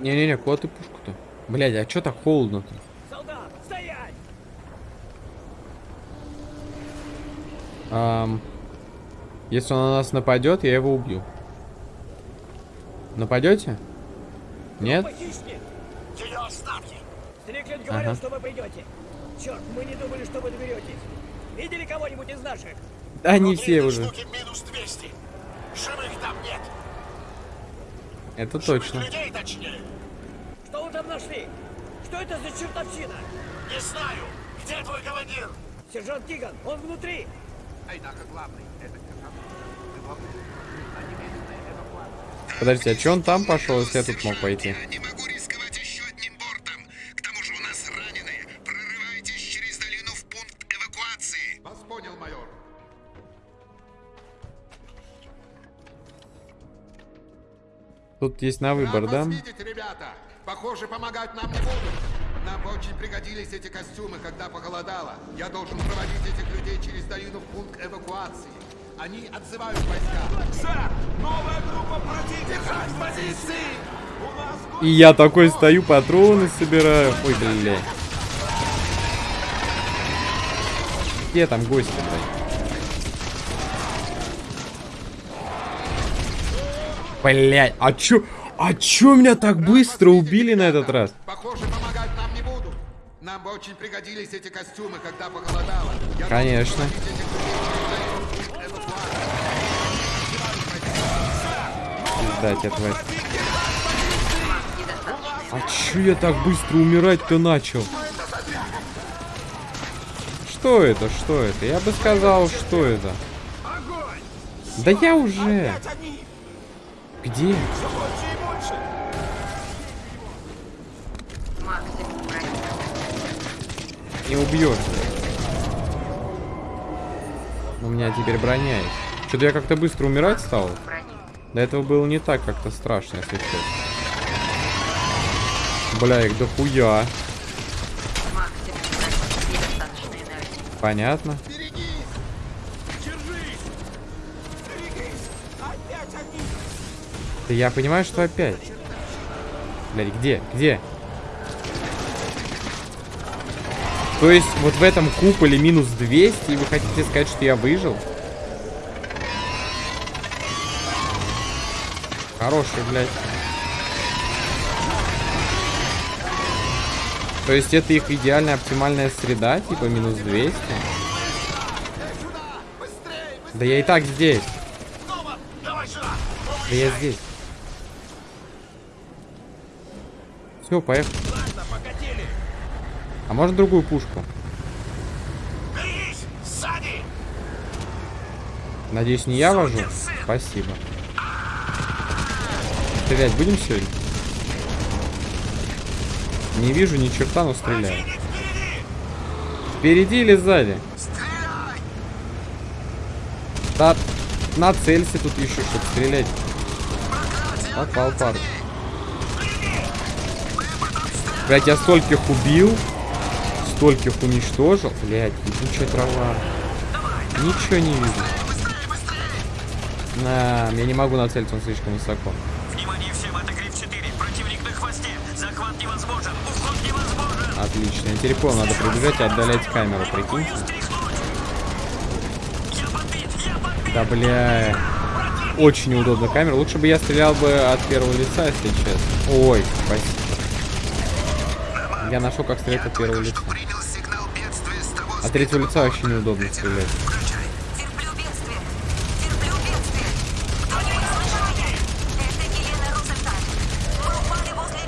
Не-не-не, куда ты пушку-то? Блядь, а чё так холодно-то? Солдат, стоять! Ам, если он на нас нападет, я его убью. Нападете? Нет? Похищник! Ее оставьте! Стриклин говорил, Ага. что вы придете. Черт, мы не думали, что вы доберетесь. Видели кого-нибудь из наших? Да не все уже. штуки минус 200. Живых там нет. Это точно. людей точнее. Что вы там нашли? Что это за чертовщина? Не знаю. Где твой командир? Сержант Киган, он внутри! Однако главный — это. Подождите, а чё он там пошел, если я тут мог пойти? Я не могу Тут есть на выбор, Рад да? видеть, ребята. Похоже, помогать нам не будут. Нам очень пригодились эти костюмы, когда похолодало. Я должен проводить этих людей через долину в пункт эвакуации. Они отзывают войска. Сэр, новая группа противника! Держать позиции! И я такой стою, патроны собираю. Ой, блядь. Где там гости, блядь? Блядь, а чё? А чё меня так быстро убили на этот раз? Похоже, помогать нам не будут. Нам бы очень пригодились эти костюмы, когда похолодало. Я Конечно. Пизда тебе, тварь. А чё я так быстро умирать-то начал? Что это? Что это? Я бы сказал, что это. Да я уже. они! Где? Не убьешь. У меня теперь броня есть. Что-то я как-то быстро умирать стал. До этого было не так как-то страшно, если честно. Бля, их дохуя. Понятно. Да я понимаю, что опять. Блядь, где? Где? То есть вот в этом куполе минус 200, и вы хотите сказать, что я выжил? Хороший, блядь. То есть это их идеальная оптимальная среда, типа минус 200? Да я и так здесь. Да я здесь. Все, поехали. Ладно! А может другую пушку? Берись! Сзади! Надеюсь, не я вожу? Спасибо. Стрелять будем сегодня? Не вижу ни черта, но стреляю. Впереди или сзади? Стреляй! Да, нацелься тут еще, чтобы стрелять. Попал пару. Блять, я стольких убил. Стольких уничтожил. Блять, ебучая трава. Ничего не вижу. На, я не могу нацелиться, он слишком высоко. Внимание всем, это Гриф-4. Противник на хвосте. Захват невозможен. Уход невозможен. Отлично. Я понял, надо прибежать и отдалять камеру, прикиньте. Подбит. Да бля. Очень неудобно камера. Лучше бы я стрелял бы от первого лица, если честно. Ой, спасибо. Я нашел, как стрелять от первого лица. От третьего лица вообще неудобно стрелять.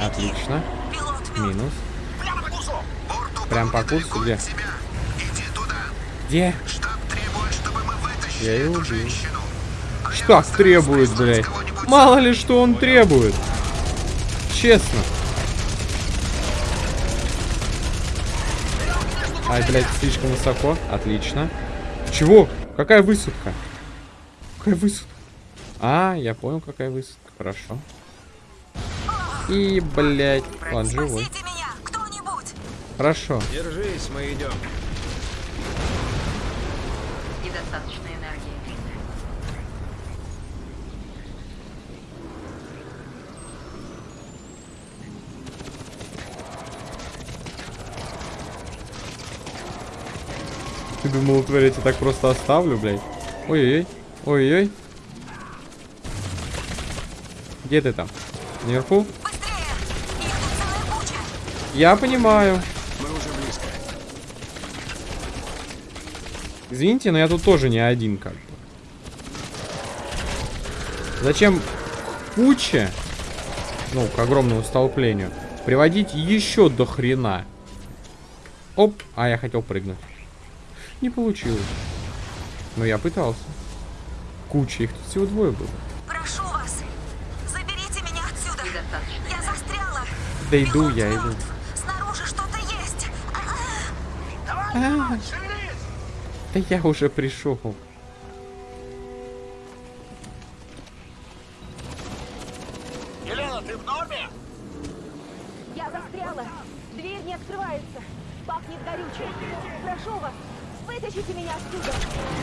Отлично. Минус. Прям по курсу, где? Где? Штаб требует, чтобы мы вытащили Я его эту убил. женщину. Штаб требует, блядь. Мало ли что он требует. Честно. Ай, блядь, слишком высоко. Отлично. Чего? Какая высадка? Какая высадка? А, я понял, какая высадка. Хорошо. И, блядь, он живой. Спасите меня, кто-нибудь. Хорошо. Держись, мы идем. Ты думал, тварь, я тебя так просто оставлю, блядь? Ой-ой-ой. Ой-ой. Где ты там? Наверху? Куча! Я понимаю. Извините, но я тут тоже не один как бы. Зачем куче, ну, к огромному столплению, приводить еще до хрена? Оп, а я хотел прыгнуть. Не получилось. Но я пытался. Куча, их тут всего двое было. Прошу вас! Заберите меня отсюда! Я застряла! Да иду, я иду. Снаружи что-то есть! А-а. Да я уже пришел.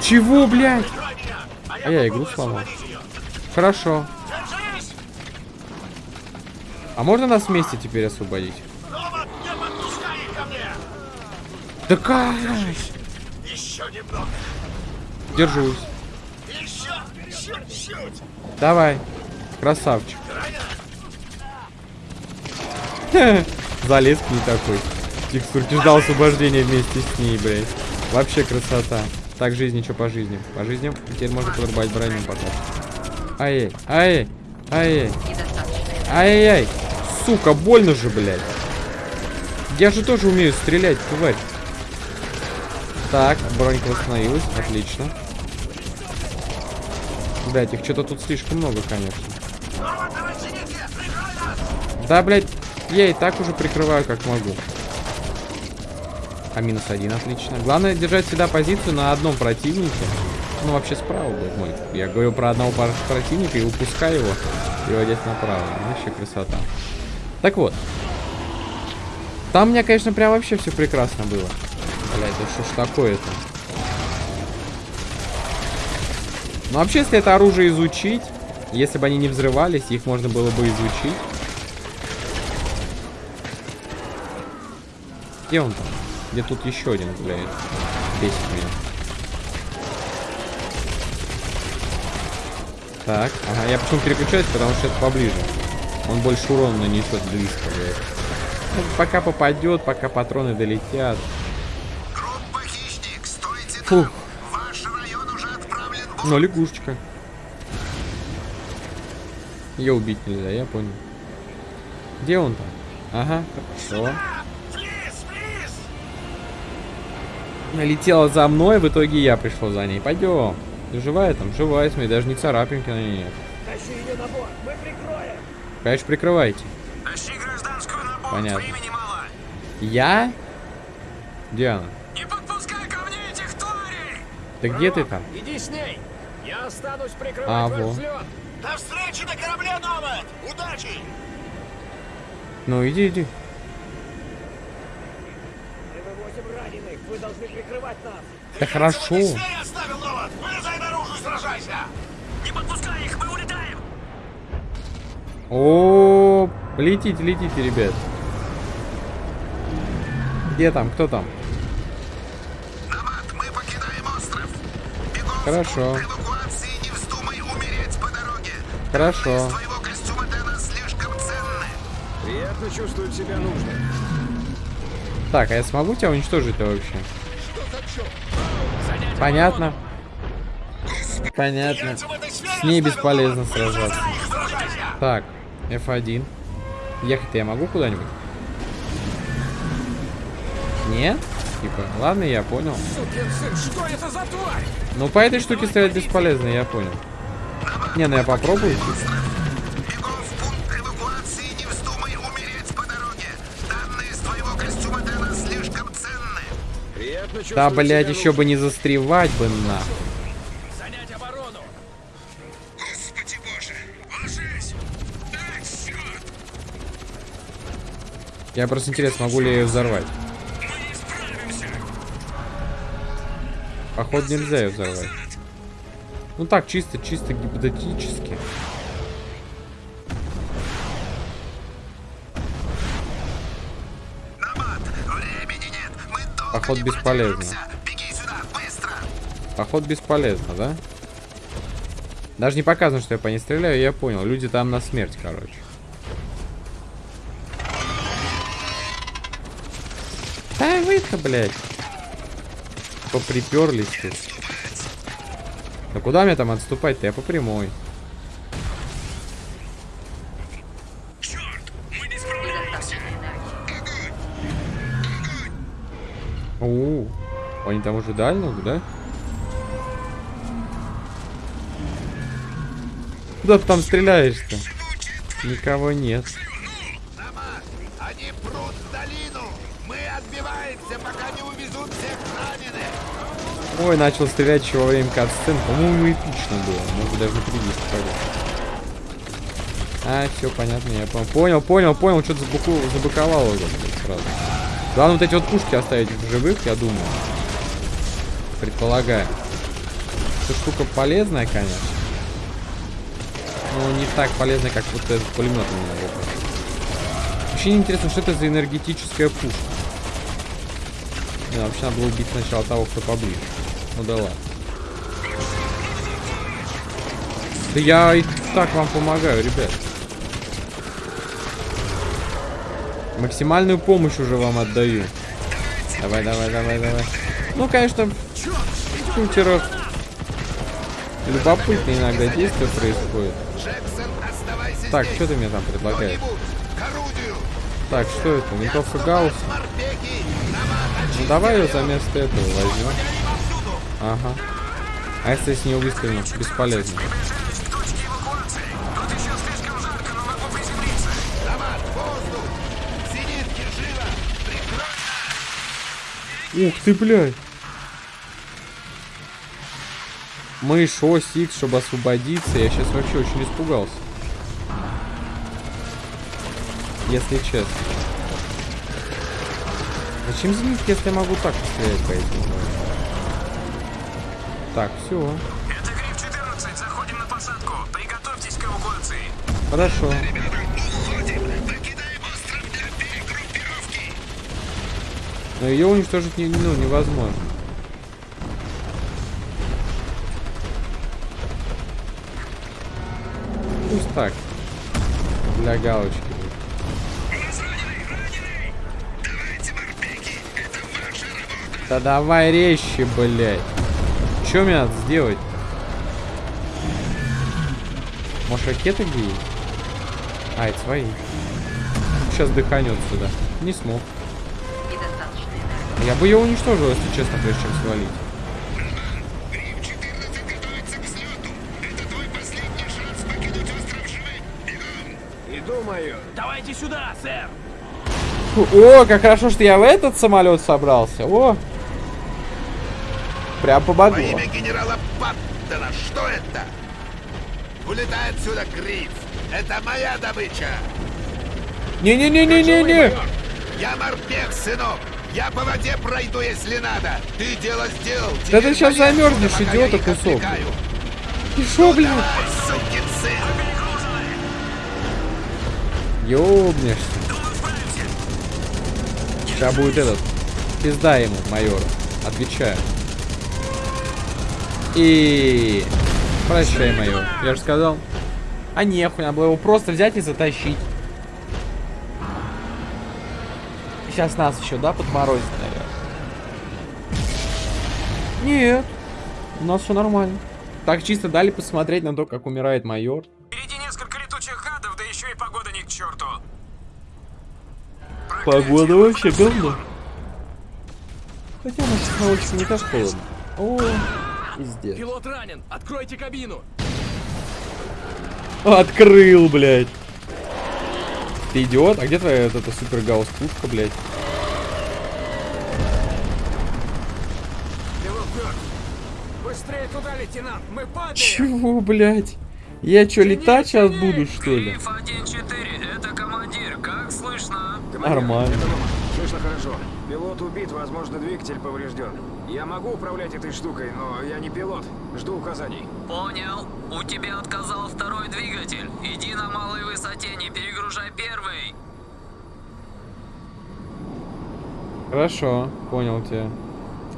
Чего, блядь? А я игру сломал. Хорошо. А можно нас вместе теперь освободить? Не! Да как? Держусь. Давай. Красавчик. Залез к ней такой. Текстурки ждал освобождения вместе с ней, блядь. Вообще красота. Так, жизнь, что по жизни? По жизням теперь можно подрубать броню пока. Ай, ай, ай, ай, ай, сука, больно же, блядь. Я же тоже умею стрелять, тварь. Так, бронька восстановилась, отлично. Блять, их что-то тут слишком много, конечно. Да, блядь, я и так уже прикрываю, как могу. А минус один, отлично. Главное держать всегда позицию на одном противнике. Ну, вообще справа будет мой. Я говорю про одного противника и упускаю его, переводясь направо. Вообще красота. Так вот. Там у меня, конечно, прям вообще все прекрасно было. Блядь, да что ж такое-то? Ну, вообще, если это оружие изучить, если бы они не взрывались, их можно было бы изучить. Где он там? Где тут еще один, блядь? Бесит меня. Так, ага, я почему переключаюсь, потому что это поближе. Он больше урона нанесет близко, блядь. Ну, пока попадет, пока патроны долетят. Группа «Хищник», стойте Фух. там! Ваш район уже отправлен бот. Ну, лягушечка. Ее убить нельзя, я понял. Где он там? Ага, хорошо. Флис, Налетела за мной, в итоге я пришел за ней. Пойдем. Ты живая там? Живая, смотри, даже ни царапинки на ней нет. Тащи ее на борт, мы прикроем. Конечно, прикрывайте. Тащи гражданскую на борт, Понятно. времени мало. Я? Где она? Не подпускай ко мне этих тварей! Да где ты там? Иди с ней. Я останусь прикрывать А, ваш во. взлет. До встречи на корабле, Номад! Удачи! Ну, иди, иди. Мы вывозим раненых. Вы должны прикрывать нас. Да хорошо. Оставил! Вылезай наружу, сражайся! Не подпускай их, мы улетаем! О, летите, летите, ребят. Где там? Кто там? Намат, мы покидаем остров. Бегом Хорошо. не вздумай умереть по дороге. Хорошо. Из твоего костюма для нас слишком ценны. Приятно чувствовать себя нужным. Так, а я смогу тебя уничтожить-то вообще? Понятно. Понятно. С ней бесполезно сражаться. Так, F1. Ехать-то я могу куда-нибудь? Нет? Типа, ладно, я понял. Ну, по этой штуке стрелять бесполезно, я понял. Не, ну я попробую. Да, блядь, еще бы не застревать бы на. Занять оборону. Господи боже, ложись! Ай, черт! Я просто интересно, могу ли я ее взорвать. Походу нельзя ее взорвать. Ну так, чисто, чисто гипотетически. Поход бесполезно. Поход бесполезно, да? Даже не показано, что я по ней стреляю, я понял. Люди там на смерть, короче. Да вы-то, блядь. Поприперлись тут. Да куда мне там отступать-то? Я по прямой. Они там уже дальнук, да? Куда ты там стреляешь-то? Никого нет. Они прут в долину. Мы отбиваемся, пока не увезут всех раненых. Ой, начал стрелять еще во время катсцен. По-моему, эпично было. Может даже на предиск А, все понятно, я понял. Понял, понял, понял. Что-то забуку... забыковало уже сразу. Главное вот эти вот пушки оставить в живых, я думаю. Предполагаю. Эта штука полезная, конечно. Но не так полезная, как вот этот пулемет у меня руках. Вообще интересно, что это за энергетическая пушка. Не, вообще надо было убить сначала того, кто поближе. Ну да ладно. Да я и так вам помогаю, ребят. Максимальную помощь уже вам отдаю. Давай, давай, давай, давай. Ну, конечно, в шутерах любопытно иногда действия происходит. Так, что ты мне там предлагаешь? Так, что это? Винтовка Гаусс? Морпеки, Намаз, Ну давай ее за место этого возьмем. Ага. А если с нее выстрелим? Бесполезно. Приближаюсь к точке Мышь, ось, X, чтобы освободиться. Я сейчас вообще очень испугался. Если честно. Зачем зенитки, если я могу так стрелять по этим? Так, все. Это Гриф-14. Заходим на посадку. Приготовьтесь к эвакуации. Хорошо. Но ее уничтожить не, ну, невозможно. Пусть так. Для галочки. Да давай резче, блядь. Что мне надо сделать? Может, ракеты где есть? А, это свои. Сейчас дыханет сюда. Не смог. Я бы ее уничтожил, если честно, прежде чем свалить. Давайте сюда, сэр! О, как хорошо, что я в этот самолет собрался. О! Прям Во помогло. имя генерала Паттона, что это? Улетай отсюда, Гриф. Это моя добыча. Не-не-не-не-не-не! Я морпех, сынок. Я по воде пройду, если надо. Ты дело сделал. Да ты сейчас замерзнешь, идиота кусок. Ты шо, блин? Давай, сукин сын. Ёбнешься. Сейчас будет этот. Пизда ему, майор. Отвечаю. И... Прощай, майор. Я же сказал. А нехуй, надо было его просто взять и затащить. Сейчас нас еще, да, подморозит, наверное. Нет. У нас все нормально. Так чисто дали посмотреть на то, как умирает майор. Гадов, да еще и погода не к черту. Погода вообще говно. Хотя у нас технологически не так холодно. О, пиздец. Пилот ранен! Откройте кабину! Открыл, блядь. Ты идиот? А где твоя вот эта супер гаусс пушка, блядь? Пилот мертв! Быстрее туда, лейтенант! Мы падаем! Чего, блядь? Я чё, летать сейчас буду, что ли? Гриф 1-4, это командир. Как слышно? Нормально. Слышно хорошо. Пилот убит, возможно, двигатель поврежден. Я могу управлять этой штукой, но я не пилот. Жду указаний. Понял. У тебя отказал второй двигатель. Иди на малой высоте, не перегружай первый. Хорошо, понял тебя.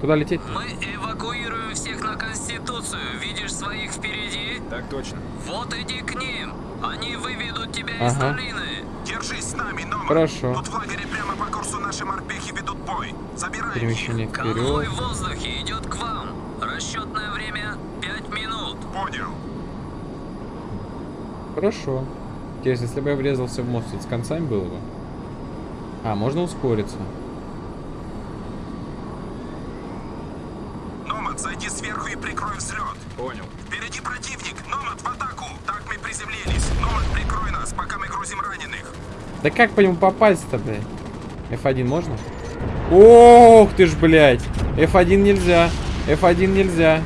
Куда лететь? Мы эвакуируем всех на Конституцию. Видишь своих впереди? Так точно. Вот иди к ним. Они выведут тебя из Ага. долины. Держись с нами, Номад. Хорошо. Тут в лагере прямо по курсу наши морпехи ведут бой. Забираем их. Перемещение Конвой вперед. в воздухе идет к вам. Расчетное время 5 минут. Понял. Хорошо. Интересно, если бы я врезался в мост, с концами было бы? А, можно ускориться. Номад, зайди сверху и прикрой взлет. Понял. Впереди противник. Номад в атаку. Так мы приземлились. Номад, прикрой нас, пока мы грузим раненых. Да как по нему попасть-то, блядь? F1 можно? Ох ты ж, блядь. F1 нельзя. F1 нельзя.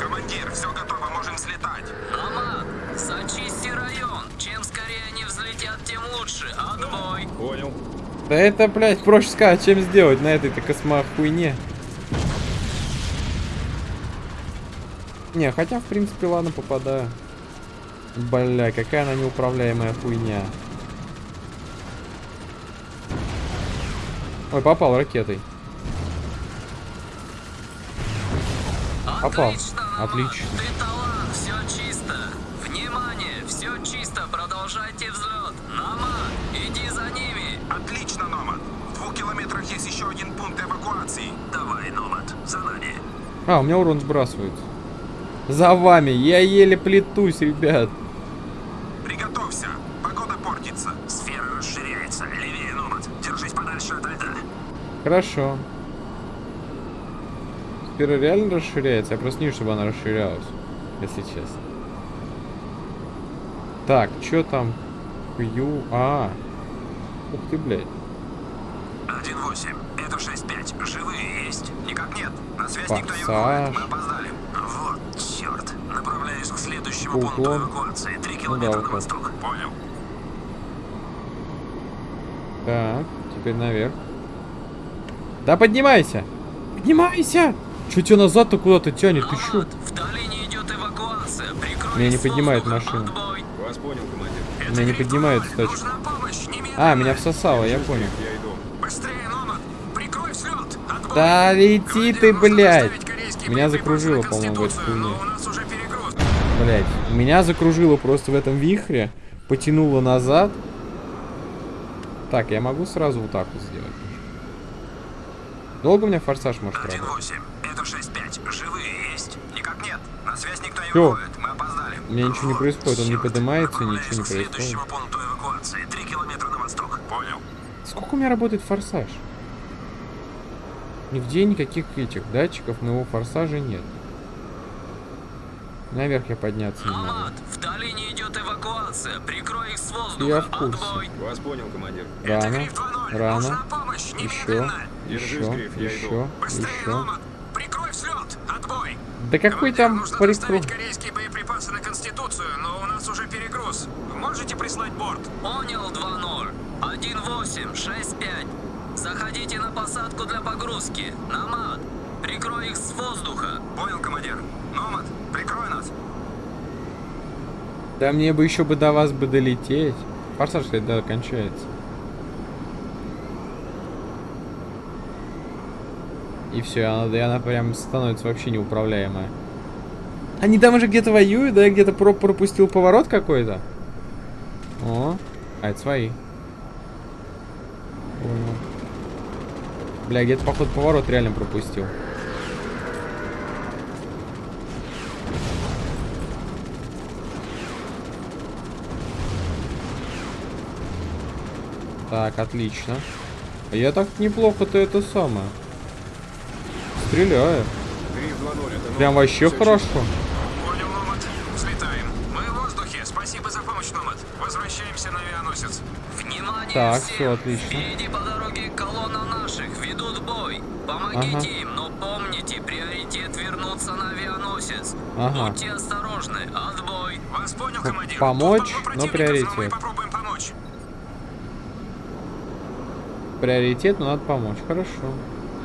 Командир, все готово, можем взлетать. Намат, зачисти район. Чем скорее они взлетят, тем лучше. Отбой. Понял. Да это, блядь, проще сказать, чем сделать на этой-то космохуйне. Не, хотя, в принципе, ладно, попадаю. Бля, какая она неуправляемая хуйня. Ой, попал ракетой. Попал. Отлично, Намат. Отлично. Ты талант, все чисто. Внимание, все чисто. Продолжайте взлет. Намат, иди за ними. Отлично, Номад. В двух километрах есть еще один пункт эвакуации. Давай, Номад, за нами. А, у меня урон сбрасывает. За вами. Я еле плетусь, ребят. Приготовься. Погода портится. Сфера расширяется. Левее, Номад. Держись подальше от льда. Хорошо. Сфера реально расширяется? Я просто не чтобы она расширялась. Если честно. Так, что там? Q... А. Ух ты, блядь. 1-8. Это 6-5. Живые есть? Никак нет. На связь никто не Форсаж. выходит. Мы опоздали. Вот, черт. Направляюсь к следующему Уклон. пункту эвакуации. Три Ну да, километра на уклон. восток. Понял. Так, теперь наверх. Да поднимайся! Поднимайся! Чё тебя назад-то куда-то тянет? Ты чё? Намат, в долине идет эвакуация. Прикрой Меня не поднимает машина. Вас понял, командир. Меня не поднимает, кстати. А, меня всосало, я понял. Я иду. Быстрее, Номад. Прикрой взлет. Отбой. Да лети ты, блядь! Меня закружило, по-моему, в этой хуйне. Блять, меня закружило просто в этом вихре, потянуло назад. Так, я могу сразу вот так вот сделать. Долго у меня форсаж может работать? 1-8. Это 6-5. Живые есть? Никак нет. На связь никто не Всё. выходит. Мы опоздали. У меня ничего не происходит, он не поднимается, ничего не происходит. Понял. Сколько у меня работает форсаж? Нигде никаких этих датчиков моего форсажа нет. Наверх я подняться не могу. Намат, в долине идет эвакуация. Прикрой их с воздуха. Я в курсе. Отбой. Вас понял, командир. Это Рано, Гриф 2-0. рано. Нужна помощь. Еще, Немедленно. Держись, еще, Гриф, я иду. еще, Быстрее, еще. Номад. Прикрой взлет. Отбой. Да какой Командир, там нужно прикрой? доставить корейские боеприпасы на Конституцию, но у нас уже перегруз. Вы можете прислать борт? Понял 2-0. 1-8, 6-5. Заходите на посадку для погрузки. Намат, прикрой их с воздуха. Понял, командир. Номад, прикрой нас. Да мне бы еще бы до вас бы долететь. Форсаж, кстати, да, кончается. И все, она, и она прям становится вообще неуправляемая. Они там уже где-то воюют, да? Я где-то про пропустил поворот какой-то. О, а это свои. Понял. Бля, где-то, походу, поворот реально пропустил. Так, отлично. Я так неплохо-то это самое. Стреляю. Гриф 2-0, это Номад. Прям вообще Всё хорошо. Понял, Номад. Взлетаем. Мы в воздухе. Спасибо за помощь, Номад. Возвращаемся на авианосец. Внимание Так, всем. всё отлично. Впереди по дороге колонна наших. Ведут бой. Помогите Ага. им, но помните, приоритет вернуться на авианосец. Ага. Будьте осторожны. Отбой. Вас понял, командир. помочь, но мы приоритет. попробуем помочь. Приоритет, но надо помочь. Хорошо.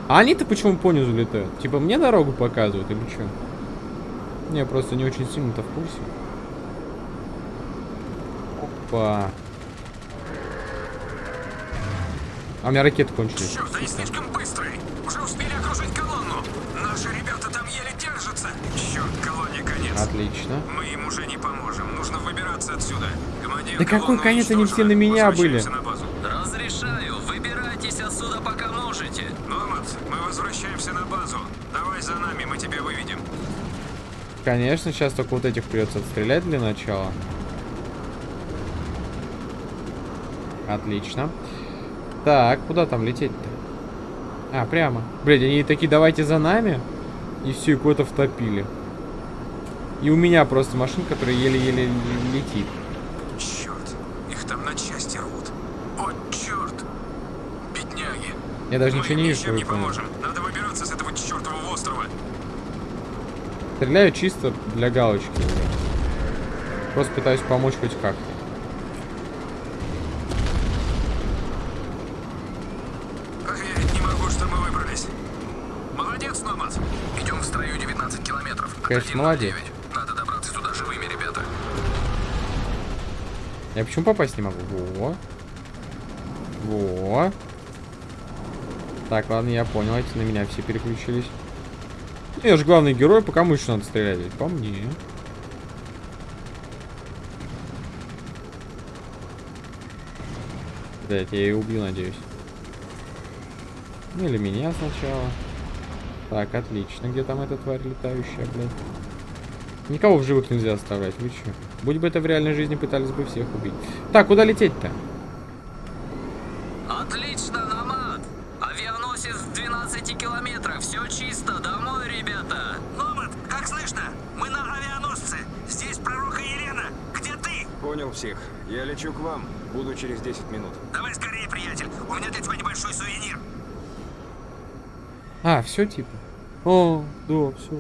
А они-то почему по низу летают? Типа мне дорогу показывают или что? Не, я просто не очень сильно-то в курсе. Опа. А у меня ракеты кончились. Черт, они слишком быстрые. Уже успели окружить колонну. Наши ребята там еле держатся. Черт, колонне конец. Отлично. Мы им уже не поможем. Нужно выбираться отсюда. Командир Да какой конец? Они все на меня были. На базу. Разрешаю, выбирайтесь отсюда пока можете. Номад, мы возвращаемся на базу. Давай за нами, мы тебя выведем. Конечно, сейчас только вот этих придется отстрелять для начала. Отлично. Так, куда там лететь-то? А, прямо. Блядь, они такие, давайте за нами. И все, и куда-то втопили. И у меня просто машина, которая еле-еле летит. Черт, их там на части рвут. О, черт. Бедняги. Я даже мы ничего не вижу. не поможем. Надо выбираться с этого чертового острова. Стреляю чисто для галочки. Просто пытаюсь помочь хоть как-то. Конечно, молодец. Надо добраться туда живыми, ребята. Я почему попасть не могу? Во. Во. Так, ладно, я понял. Эти на меня все переключились. Ну, Я же главный герой, по кому еще надо стрелять? По мне. Блять, я ее убью, надеюсь. Ну или меня сначала. Так, отлично. Где там эта тварь летающая, блядь? Никого в живых нельзя оставлять, вы че? Будь бы это в реальной жизни, пытались бы всех убить. Так, куда лететь-то? Отлично, Намат. Авианосец в 12 километрах. Все чисто. Домой, ребята. Номад, как слышно? Мы на авианосце. Здесь пророка Елена. Где ты? Понял всех. Я лечу к вам. Буду через 10 минут. Давай скорее, приятель. У меня для тебя небольшой сувенир. А, все типа. О, да, все.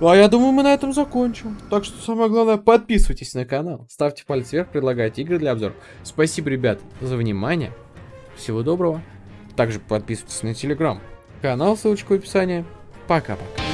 А я думаю, мы на этом закончим. Так что самое главное, подписывайтесь на канал, ставьте палец вверх, предлагайте игры для обзора. Спасибо, ребят, за внимание. Всего доброго. Также подписывайтесь на телеграм канал, ссылочка в описании. Пока-пока.